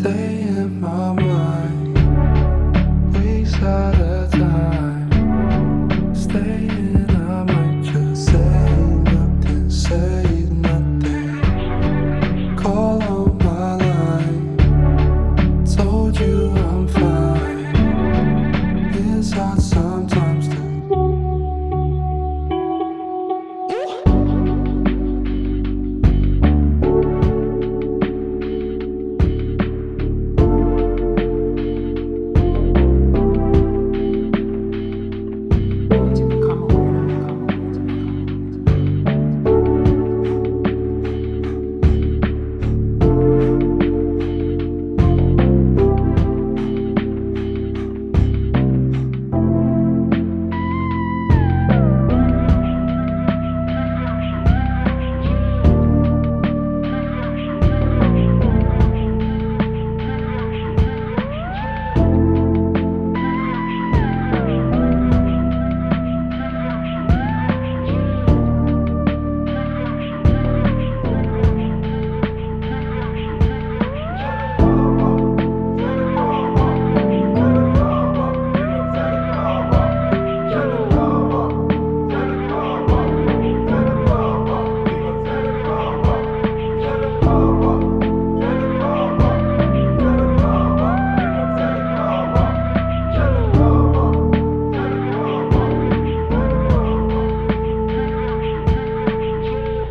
stay in my mind. Weeks at a time. Stay